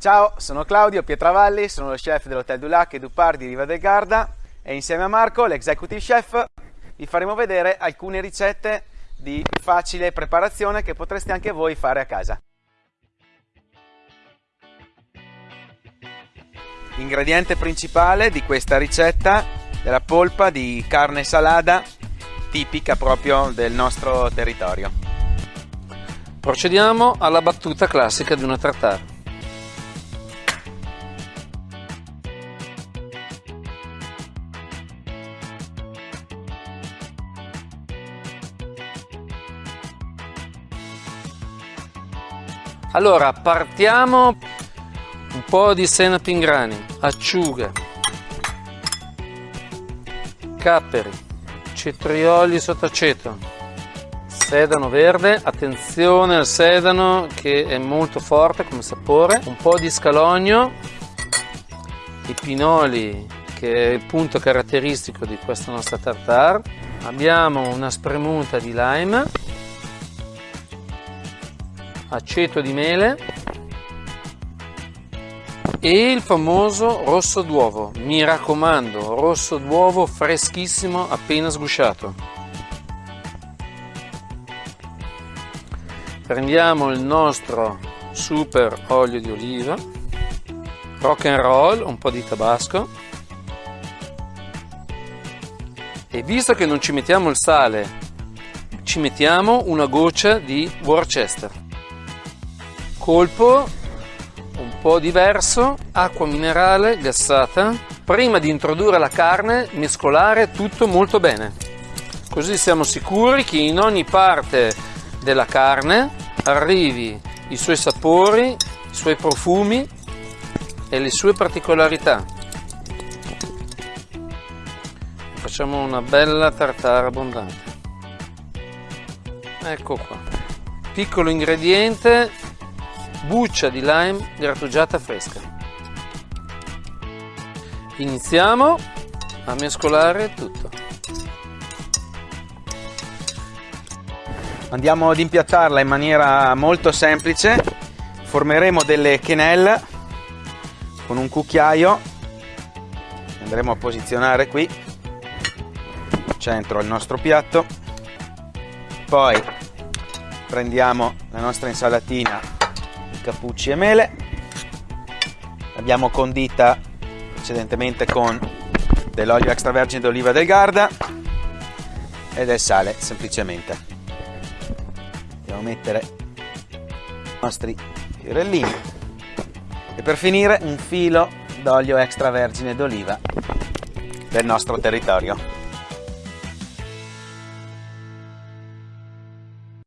Ciao, sono Claudio Pietravalli, sono lo chef dell'Hotel du Lac e du Parc di Riva del Garda e insieme a Marco, l'executive chef, vi faremo vedere alcune ricette di facile preparazione che potreste anche voi fare a casa. Ingrediente principale di questa ricetta è la polpa di carne salata tipica proprio del nostro territorio. Procediamo alla battuta classica di una tartare. Allora, partiamo un po' di senape in grani, acciughe, capperi, cetrioli sotto aceto, sedano verde, attenzione al sedano che è molto forte come sapore, un po' di scalogno, i pinoli che è il punto caratteristico di questa nostra tartare, abbiamo una spremuta di lime, aceto di mele e il famoso rosso d'uovo. Mi raccomando, rosso d'uovo freschissimo appena sgusciato. Prendiamo il nostro super olio di oliva, rock and roll, un po' di tabasco e visto che non ci mettiamo il sale, ci mettiamo una goccia di Worcester colpo un po' diverso, acqua minerale gassata. Prima di introdurre la carne, mescolare tutto molto bene. Così siamo sicuri che in ogni parte della carne arrivi i suoi sapori, i suoi profumi e le sue particolarità. Facciamo una bella tartara abbondante. Ecco qua. Piccolo ingrediente buccia di lime grattugiata fresca. Iniziamo a mescolare tutto. Andiamo ad impiattarla in maniera molto semplice. Formeremo delle quenelle con un cucchiaio. Andremo a posizionare qui, centro il nostro piatto. Poi prendiamo la nostra insalatina cappucci e mele. L'abbiamo condita precedentemente con dell'olio extravergine d'oliva del Garda e del sale semplicemente. Andiamo a mettere i nostri fiorellini. E per finire un filo d'olio extravergine d'oliva del nostro territorio